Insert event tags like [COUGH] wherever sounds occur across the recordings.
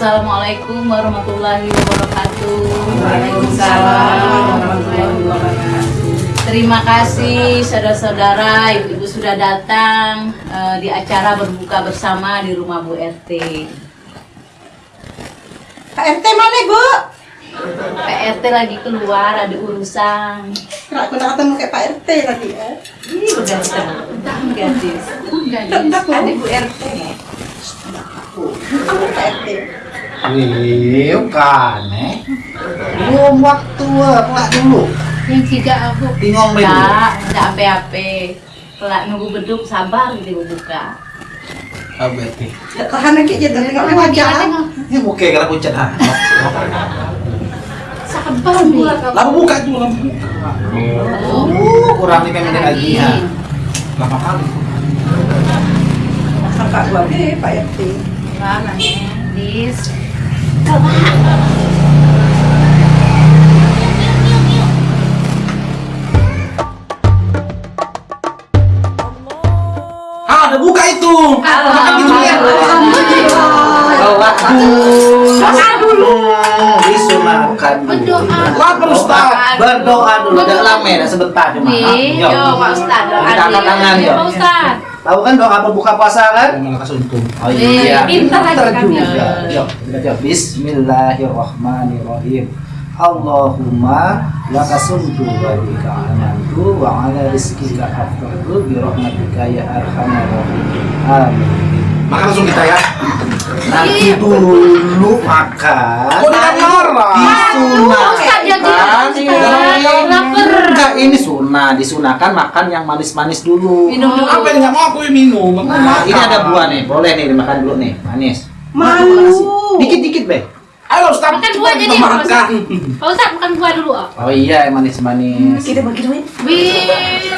Assalamualaikum warahmatullahi wabarakatuh. Waalaikumsalam warahmatullahi wabarakatuh. Terima kasih saudara-saudara, ibu-ibu sudah datang eh, di acara berbuka bersama di rumah Bu RT. Pak RT mana bu? PRT lagi keluar ada urusan. Nggak pernah ketemu kayak Pak RT tadi ya. Ih, udah entah gadis. Gadis. Ada Bu RT. Kamu Pak RT. Iya kan eh. Belum waktu pelak dulu. Yang tiga aku. Bingung dulu. Enggak, enggak ape-ape. Pelak nunggu beduk sabar gitu buka. Abeti. Tahan lagi aja dari nggak wajah. Ini kayak gara kucet ah. Sabar nih. Lampu buka dulu lampu buka. Oh, kurang nih pengen lagi ya. Lama kali. Kakak gua deh Pak RT. Gimana nih? Dis. Udah buka itu. Makan gitu ya. Dulu. Dulu. Disunahkan dulu. Berdoa. Lapar Ustaz. Berdoa dulu. Jangan lama ya, sebentar cuma. Yuk. yo Pak Ustad doa Kita angkat tangan, Yo yo. Pak Ustad. Tahu kan doa berbuka puasa kan? Malah kasih untung. Oh Eh, iya. pintar aja kan, juga. ya. Yuk, kita jawab. Bismillahirrahmanirrahim. Allahumma laka sumtu wa bika amantu wa ala rizkika afdatu bi rahmatika ya arhamar rahimin. Amin. Makan langsung kita ya. Nanti dulu makan. Ustad jadi Disunahkan. Enggak, ini sunnah. Disunahkan makan yang manis-manis dulu. Minum dulu. Apa yang nggak mau aku yang minum? Nah, makan. ini ada buah nih. Boleh nih dimakan dulu nih, manis. Malu. Dikit-dikit, Be. Ayo Ustaz, Makan buah jadi makan. Ustad. Pak Ustad makan buah dulu ah. Oh iya, yang manis-manis. Kita bagi duit. Wih.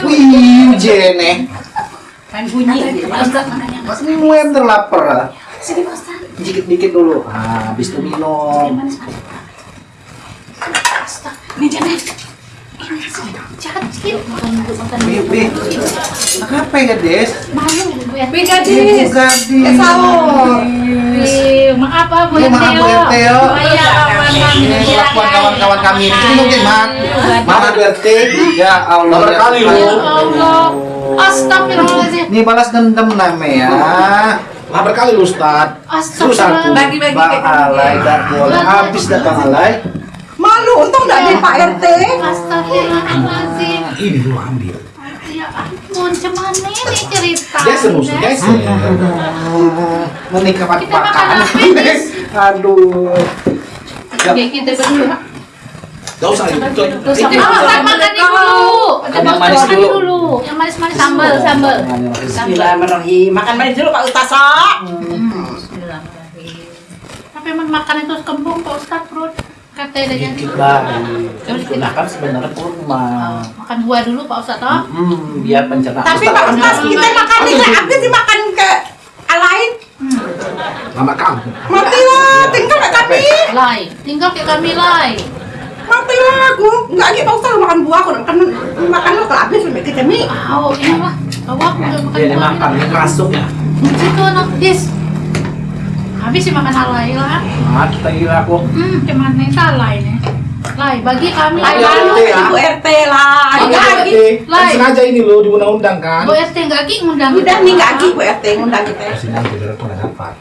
Wih, jene. Main bunyi. Pak Ustad makannya. Semua yang terlapar. Sini Pak Ustad. Dikit-dikit dulu. Ah, habis itu minum. Ini jangan. Ini jangan Apa ya, Des? Malu gadis. Eh, sahur. Maaf Bu Iya, maaf, Bu iya. Ini kawan-kawan kami ini. Ini. Mana berarti? Ya Allah. Ya lu? Ya Allah. Astagfirullahaladzim. Ini balas dendam namanya. Lapar kali lu Ustaz. Astagfirullahaladzim. Bagi-bagi Bang. Alay boleh habis dah Bang Alay. Malu. Untung RT. Astagfirullahaladzim. Ini lu ambil. Ya ampun, cuman ini cerita. Jason musuh Jason. Menikah Kita makan makan. apa [LAUGHS] ini? Aduh. Oke, kita berdua. Gak usah itu. itu- makan makan dulu. Makan yang manis Makan dulu. Yang manis-manis sambal, sambal. Bismillahirrahmanirrahim. Makan manis dulu Pak Ustasa. Bismillahirrahmanirrahim. Tapi emang makan itu kembung Pak Ustaz perut. Jadi. Dikit lagi. Gunakan sebenarnya kurma. Makan buah dulu Pak Ustaz toh. Hmm, biar pencernaan. Tapi Pak Ustaz kita makan ini habis dimakan ke lain. Lama kamu. Matilah. Tinggal kayak kami. Lai, tinggal ke kami lai. Matilah aku. Nggak lagi Pak Ustaz makan buah. Aku makan makan lo kalau habis sampai kita nih. Oh, ini mah. Bawa aku udah makan Dia buah. makan, dia masuk ya. Situ anak dis. Habis sih makan alay lah. Mati kira aku. Hmm, cuman nih salai nih. Lai, bagi kami. Lai malu RT ya. Ibu RT lah. Oh, Nggak nggak lagi. lagi. Kan sengaja ini lo di undang-undang kan. Bu RT enggak lagi ngundang. Udah nih nggak lagi Bu RT ngundang kita. Sini aja biar aku nggak dapat.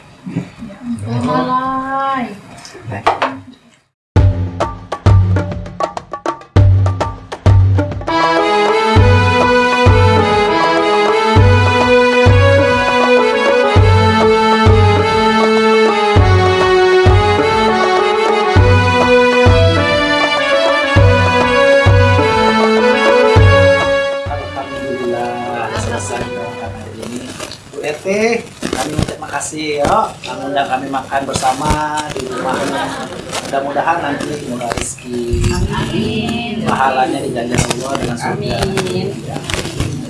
Oh, Lai. Alhamdulillah RT, kami ucap makasih ya. Kami undang kami makan bersama di rumahnya. Mudah-mudahan nanti semoga rezeki Amin. pahalanya dijajar Allah dengan surga. Amin. Ya.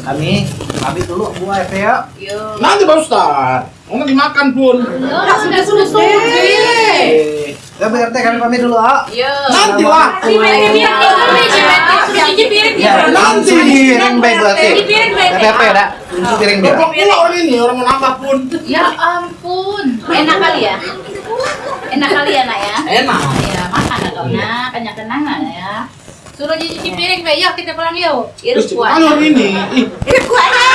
Kami pamit dulu Bu ya. Yo. Nanti Pak Ustaz. Oh nanti makan pun. Nggak sudah sudah Oke. Ya Bu RT kami pamit dulu ya. Yo. Nanti lah. Cuci piring Ya, Nanti. piring baik. Cuci piring baik. Apa ya, Dak? Cuci piring biar. Bapak pula orang ini orang mau nambah pun. Ya ampun. Enak kali ya? Enak kali ya nak ya. Enak. Ya makan lah kau nak, banyak kenangan ya. Suruh cuci piring, Pak. Yuk kita pulang yuk. Irus Terus kuat. kalau ini, ih, Ini kuatnya.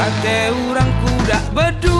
Kate orang kuda bedu